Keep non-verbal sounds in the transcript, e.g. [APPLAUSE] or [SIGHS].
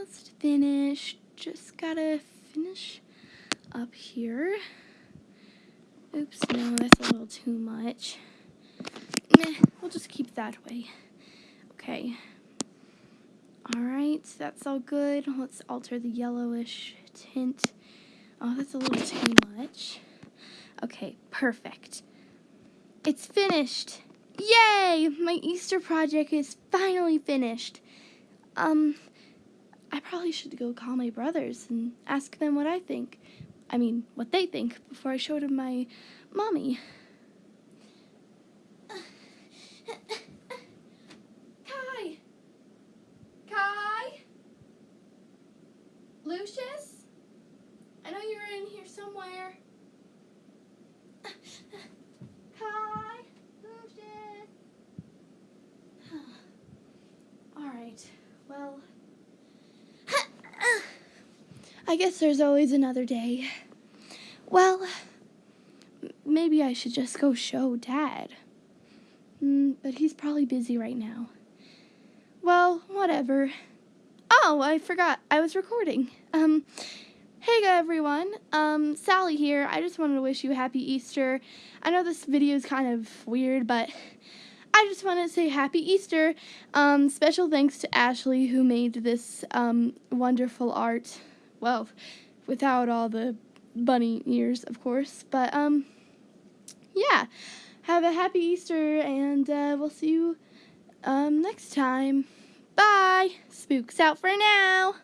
almost finished. Just gotta finish up here. Oops, no, that's a little too much. Meh, we'll just keep that way. Okay. Alright, that's all good. Let's alter the yellowish tint. Oh, that's a little too much. Okay, perfect. It's finished! Yay! My Easter project is finally finished. Um, probably should go call my brothers and ask them what I think. I mean, what they think before I show it to my mommy. Kai! Kai? Lucius? I know you're in here somewhere. Kai? Lucius? [SIGHS] Alright, well. I guess there's always another day. Well, maybe I should just go show Dad. Mm, but he's probably busy right now. Well, whatever. Oh, I forgot. I was recording. Um, hey everyone. Um, Sally here. I just wanted to wish you happy Easter. I know this video is kind of weird, but I just want to say happy Easter. Um, special thanks to Ashley who made this um, wonderful art. Well, without all the bunny ears, of course. But um, yeah. Have a happy Easter, and uh, we'll see you um, next time. Bye. Spooks out for now.